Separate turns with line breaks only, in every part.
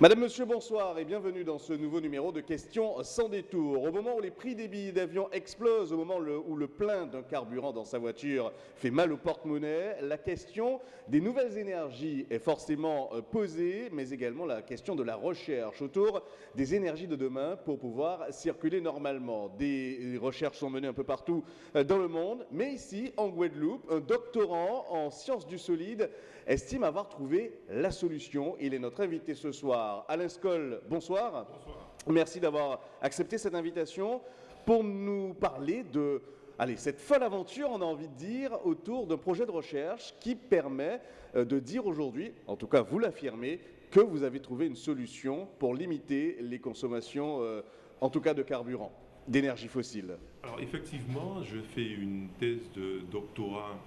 Madame, Monsieur, bonsoir et bienvenue dans ce nouveau numéro de Questions sans détour. Au moment où les prix des billets d'avion explosent, au moment où le plein d'un carburant dans sa voiture fait mal au porte-monnaie, la question des nouvelles énergies est forcément euh, posée, mais également la question de la recherche autour des énergies de demain pour pouvoir circuler normalement. Des recherches sont menées un peu partout euh, dans le monde, mais ici, en Guadeloupe, un doctorant en sciences du solide estime avoir trouvé la solution. Il est notre invité ce soir. Alain Skoll, bonsoir. Bonsoir. Merci d'avoir accepté cette invitation pour nous parler de allez, cette folle aventure, on a envie de dire, autour d'un projet de recherche qui permet euh, de dire aujourd'hui, en tout cas vous l'affirmez, que vous avez trouvé une solution pour limiter les consommations, euh, en tout cas de carburant, d'énergie fossile.
Alors effectivement, je fais une thèse de doctorat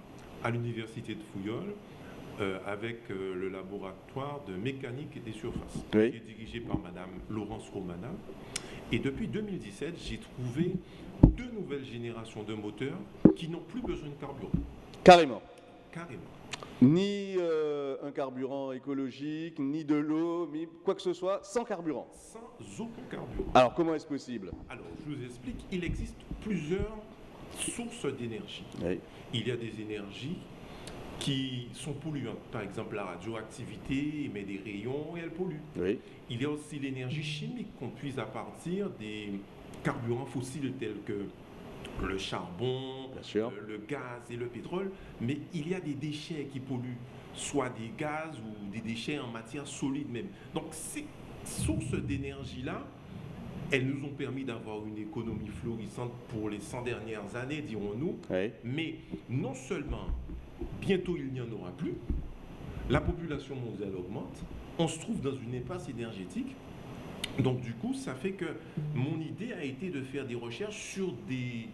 à l'université de Fouillol euh, avec euh, le laboratoire de mécanique des surfaces, qui est dirigé par Madame Laurence Romana. Et depuis 2017, j'ai trouvé deux nouvelles générations de moteurs qui n'ont plus besoin de carburant.
Carrément.
Carrément.
Ni euh, un carburant écologique, ni de l'eau, ni quoi que ce soit, sans carburant.
Sans aucun carburant.
Alors comment est-ce possible?
Alors je vous explique, il existe plusieurs sources d'énergie. Il y a des énergies qui sont polluantes. Par exemple, la radioactivité émet des rayons et elle pollue. Il y a aussi l'énergie chimique qu'on puise à partir des carburants fossiles tels que le charbon, euh, le gaz et le pétrole, mais il y a des déchets qui polluent, soit des gaz ou des déchets en matière solide même. Donc ces sources d'énergie-là, elles nous ont permis d'avoir une économie florissante pour les 100 dernières années, dirons-nous, mais non seulement bientôt il n'y en aura plus, la population mondiale augmente, on se trouve dans une impasse énergétique. Donc du coup, ça fait que mon idée a été de faire des recherches sur des,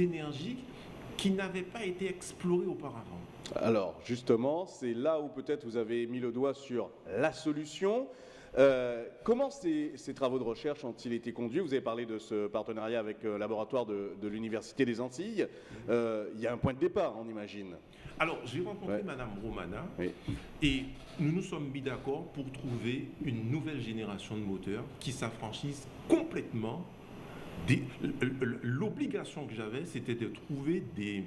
énergies qui n'avaient pas été explorées auparavant.
Alors justement, c'est là où peut-être vous avez mis le doigt sur la solution. Euh, comment ces, travaux de recherche ont-ils été conduits? Vous avez parlé de ce partenariat avec le euh, laboratoire de, l'Université des Antilles. Euh, il y a un point de départ, on imagine.
Alors, j'ai rencontré Madame Romana et nous nous sommes mis d'accord pour trouver une nouvelle génération de moteurs qui s'affranchissent complètement. L'obligation que j'avais, c'était de trouver des,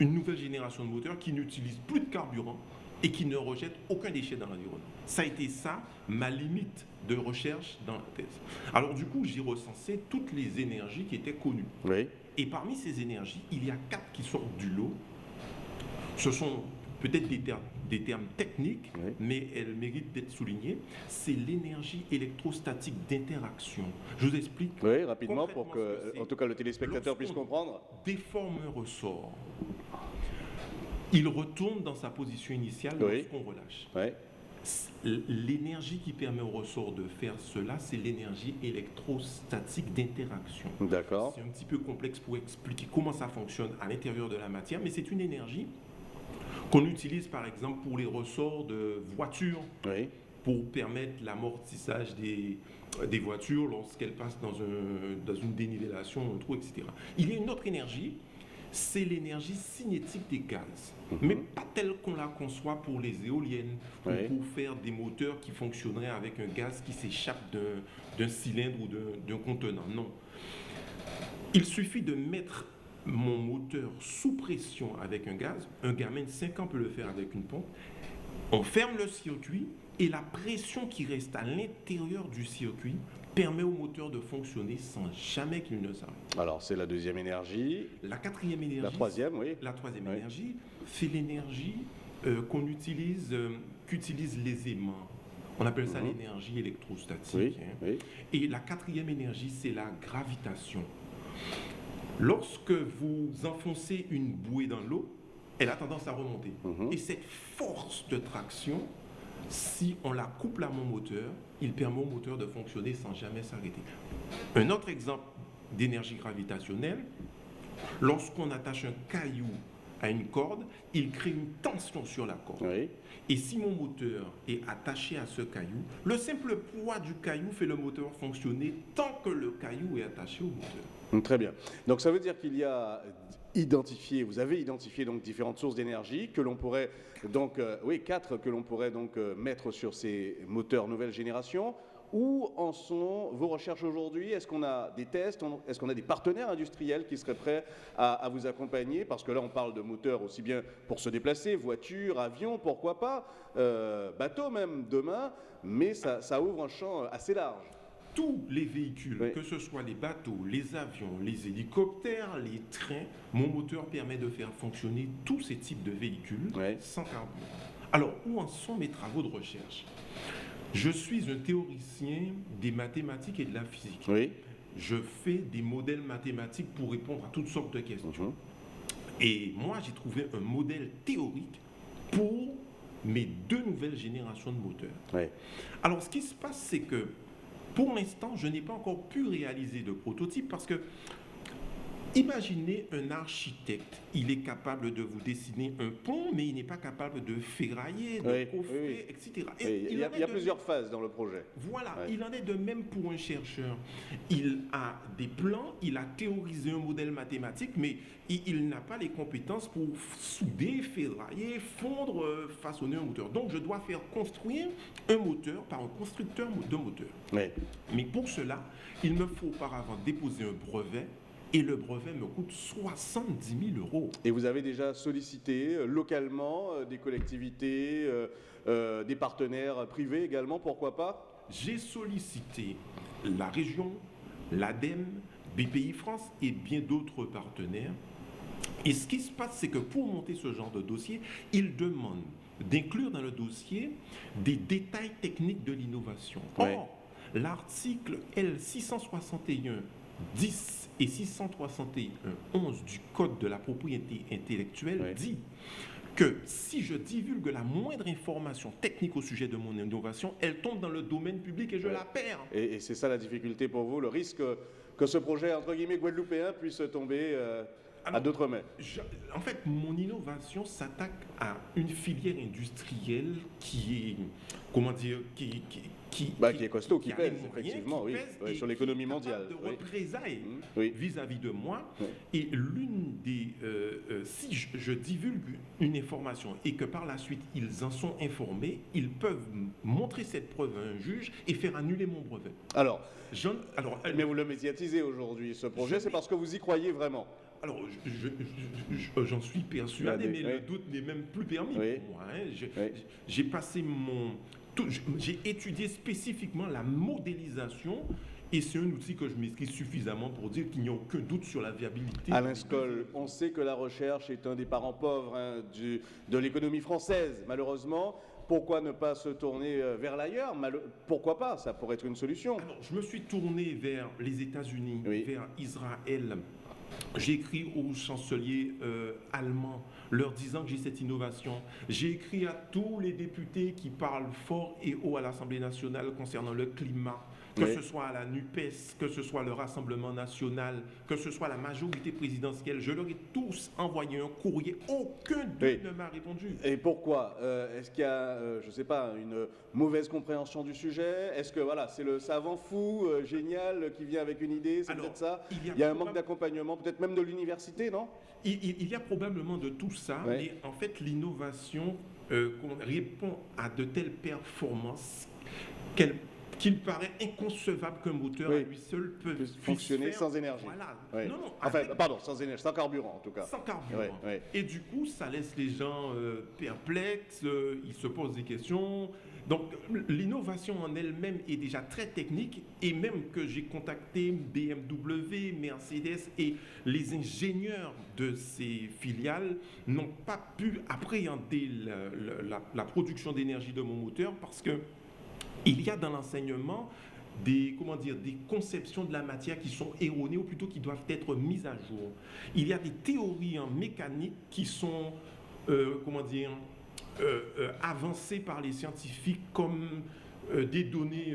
une nouvelle génération de moteurs qui n'utilisent plus de carburant et qui ne rejettent aucun déchet dans l'environnement. Ça a été ça, ma limite de recherche dans la thèse. Alors du coup, j'ai recensé toutes les énergies qui étaient connues. Et parmi ces énergies, il y a quatre qui sortent du lot ce sont peut-être des, des, termes techniques, mais elles méritent d'être soulignées. C'est l'énergie électrostatique d'interaction. Je vous explique.
Oui, rapidement pour que, en tout cas, le téléspectateur puisse comprendre.
Déforme un ressort. Il retourne dans sa position initiale lorsqu'on relâche. L'énergie qui permet au ressort de faire cela, c'est l'énergie électrostatique d'interaction.
D'accord.
C'est un petit peu complexe pour expliquer comment ça fonctionne à l'intérieur de la matière, mais c'est une énergie qu'on utilise par exemple pour les ressorts de voitures, pour permettre l'amortissage des, des voitures lorsqu'elles passent dans, un, dans une dénivellation, un trou, etc. Il y a une autre énergie, c'est l'énergie cinétique des gaz, mhm. mais pas telle qu'on la conçoit pour les éoliennes, ou pour faire des moteurs qui fonctionneraient avec un gaz qui s'échappe d'un cylindre ou d'un contenant. Non. Il suffit de mettre mon moteur sous pression avec un gaz, un gamin de 5 ans peut le faire avec une pompe, on ferme le circuit et la pression qui reste à l'intérieur du circuit permet au moteur de fonctionner sans jamais qu'il ne s'arrête.
Alors c'est la deuxième énergie.
La quatrième énergie.
La troisième, oui.
La troisième énergie, c'est l'énergie euh, qu'on utilise, euh, qu'utilisent les aimants. On appelle ça mhm. l'énergie électrostatique. Hein. Et la quatrième énergie, c'est la gravitation. Lorsque vous enfoncez une bouée dans l'eau, elle a tendance à remonter. Mhm. Et cette force de traction, si on la couple à mon moteur, il permet au moteur de fonctionner sans jamais s'arrêter. Un autre exemple d'énergie gravitationnelle, lorsqu'on attache un caillou à une corde, il crée une tension sur la corde. Et si mon moteur est attaché à ce caillou, le simple poids du caillou fait le moteur fonctionner tant que le caillou est attaché au moteur.
Très bien. Donc ça veut dire qu'il y a identifié, vous avez identifié donc différentes sources d'énergie que l'on pourrait donc, oui, quatre que l'on pourrait donc mettre sur ces moteurs nouvelle génération. Où en sont vos recherches aujourd'hui? Est-ce qu'on a des tests? Est-ce qu'on a des partenaires industriels qui seraient prêts à, vous accompagner? Parce que là, on parle de moteurs aussi bien pour se déplacer, voiture, avion, pourquoi pas, euh, bateau même demain, mais ça, ouvre un champ assez large
tous les véhicules, que ce soit les bateaux, les avions, les hélicoptères, les trains, mon moteur permet de faire fonctionner tous ces types de véhicules sans carburant. Alors, où en sont mes travaux de recherche? Je suis un théoricien des mathématiques et de la physique.
Oui.
Je fais des modèles mathématiques pour répondre à toutes sortes de questions. Mhm. Et moi, j'ai trouvé un modèle théorique pour mes deux nouvelles générations de moteurs. Alors, ce qui se passe, c'est que pour l'instant, je n'ai pas encore pu réaliser de prototype parce que Imaginez un architecte, il est capable de vous dessiner un pont, mais il n'est pas capable de ferrailler, de coffrer, etc.
il, y a, plusieurs phases dans le projet.
Voilà, il en est de même pour un chercheur. Il a des plans, il a théorisé un modèle mathématique, mais il, n'a pas les compétences pour souder, ferrailler, fondre, euh, façonner un moteur. Donc je dois faire construire un moteur par un constructeur de moteur. Mais pour cela, il me faut auparavant déposer un brevet et le brevet me coûte 70 000 euros.
Et vous avez déjà sollicité euh, localement euh, des collectivités, euh, des partenaires privés également, pourquoi pas?
J'ai sollicité la région, l'ADEME, BPI France et bien d'autres partenaires. Et ce qui se passe, c'est que pour monter ce genre de dossier, ils demandent d'inclure dans le dossier des détails techniques de l'innovation. Or, l'article L661 10 et 661.11 du Code de la propriété intellectuelle dit que si je divulgue la moindre information technique au sujet de mon innovation, elle tombe dans le domaine public et je la perds.
Et, c'est ça la difficulté pour vous, le risque que ce projet, entre guillemets, guadeloupéen puisse tomber euh, à d'autres mains
En fait, mon innovation s'attaque à une filière industrielle qui est, comment dire, qui,
qui, bah, qui, est costaud, qui, pèse, effectivement, oui, sur l'économie mondiale.
De représailles mmh. vis-à-vis de moi. Et l'une des. Euh, euh, si je, divulgue une information et que par la suite ils en sont informés, ils peuvent montrer cette preuve à un juge et faire annuler mon brevet.
Alors, alors mais vous le médiatisez aujourd'hui, ce projet, c'est parce que vous y croyez vraiment
alors, j'en suis persuadé, mais le doute n'est même plus permis pour moi. Hein. J'ai passé mon, j'ai étudié spécifiquement la modélisation et c'est un outil que je maîtrise suffisamment pour dire qu'il n'y a aucun doute sur la viabilité.
Alain Skoll, on sait que la recherche est un des parents pauvres hein, de l'économie française, malheureusement. Pourquoi ne pas se tourner euh, vers l'ailleurs? Pourquoi pas? Ça pourrait être une solution.
je me suis tourné vers les États-Unis, vers Israël, j'ai écrit au chancelier euh, allemand leur disant que j'ai cette innovation. J'ai écrit à tous les députés qui parlent fort et haut à l'Assemblée nationale concernant le climat, que ce soit à la NUPES, que ce soit le Rassemblement national, que ce soit la majorité présidentielle, je leur ai tous envoyé un courrier. Aucun d'eux ne m'a répondu.
Et pourquoi? Euh, Est-ce qu'il y a, euh, je ne sais pas, une mauvaise compréhension du sujet? Est-ce que voilà, c'est le savant fou, euh, génial, qui vient avec une idée C'est peut-être ça? Il y a, un manque d'accompagnement, peut-être même de l'université, non?
Il, y a probablement de tout ça, mais en fait, l'innovation répond à de telles performances qu'elle qu'il paraît inconcevable qu'un moteur à lui seul peut
fonctionner sans énergie. Voilà. Non, non, enfin, pardon, sans énergie, sans carburant en tout cas.
Sans carburant. Et du coup, ça laisse les gens euh, perplexes, euh, ils se posent des questions. Donc, l'innovation en elle-même est déjà très technique et même que j'ai contacté BMW, Mercedes et les ingénieurs de ces filiales n'ont pas pu appréhender la production d'énergie de mon moteur parce que il y a dans l'enseignement des, comment dire, des conceptions de la matière qui sont erronées ou plutôt qui doivent être mises à jour. Il y a des théories en mécanique qui sont, euh, comment dire, euh, euh, avancées par les scientifiques comme des données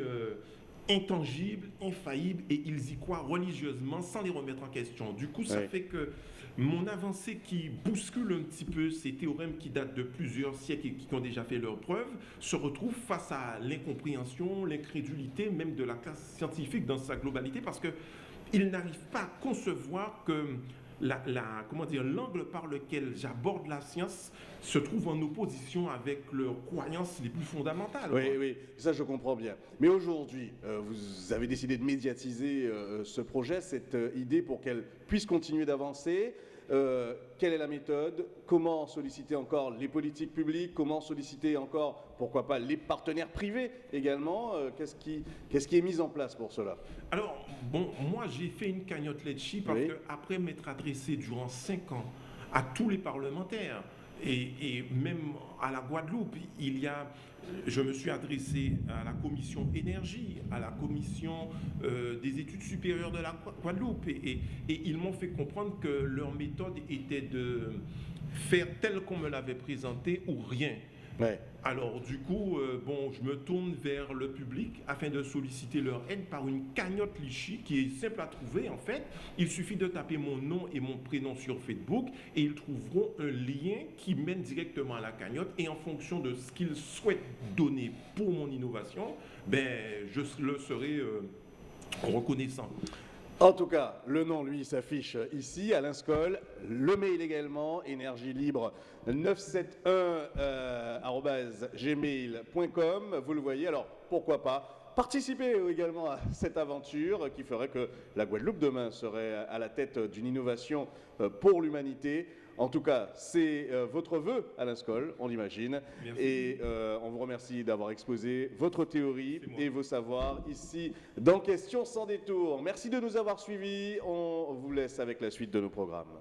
intangibles, infaillibles, et ils y croient religieusement sans les remettre en question. Du coup, ça fait que mon avancée qui bouscule un petit peu ces théorèmes qui datent de plusieurs siècles et qui ont déjà fait leurs preuves se retrouve face à l'incompréhension, l'incrédulité même de la classe scientifique dans sa globalité parce qu'ils n'arrivent pas à concevoir que la, comment dire, l'angle par lequel j'aborde la science se trouve en opposition avec leurs croyances les plus fondamentales.
Oui, oui, ça je comprends bien. Mais aujourd'hui, euh, vous avez décidé de médiatiser euh, ce projet, cette euh, idée pour qu'elle puisse continuer d'avancer. Euh, quelle est la méthode? Comment solliciter encore les politiques publiques? Comment solliciter encore, pourquoi pas, les partenaires privés également? Euh, Qu'est-ce qui, qui, est mis en place pour cela?
Alors, bon, moi j'ai fait une cagnotte Letchi parce qu'après m'être adressé durant cinq ans à tous les parlementaires, et, même à la Guadeloupe, il y a, je me suis adressé à la commission énergie, à la commission euh, des études supérieures de la Guadeloupe, et, et ils m'ont fait comprendre que leur méthode était de faire tel qu'on me l'avait présenté ou rien. Alors du coup, euh, bon, je me tourne vers le public afin de solliciter leur aide par une cagnotte Lichy qui est simple à trouver en fait. Il suffit de taper mon nom et mon prénom sur Facebook et ils trouveront un lien qui mène directement à la cagnotte et en fonction de ce qu'ils souhaitent donner pour mon innovation, ben, je le serai euh, reconnaissant.
En tout cas, le nom, lui, s'affiche ici, à l'INSCOL. Le mail également, énergie libre 971-gmail.com. Euh, Vous le voyez, alors pourquoi pas participer également à cette aventure qui ferait que la Guadeloupe demain serait à la tête d'une innovation euh, pour l'humanité. En tout cas, c'est euh, votre vœu, Alain Skoll, on l'imagine. Et euh, on vous remercie d'avoir exposé votre théorie et vos savoirs ici dans Questions sans détour. Merci de nous avoir suivis. On vous laisse avec la suite de nos programmes.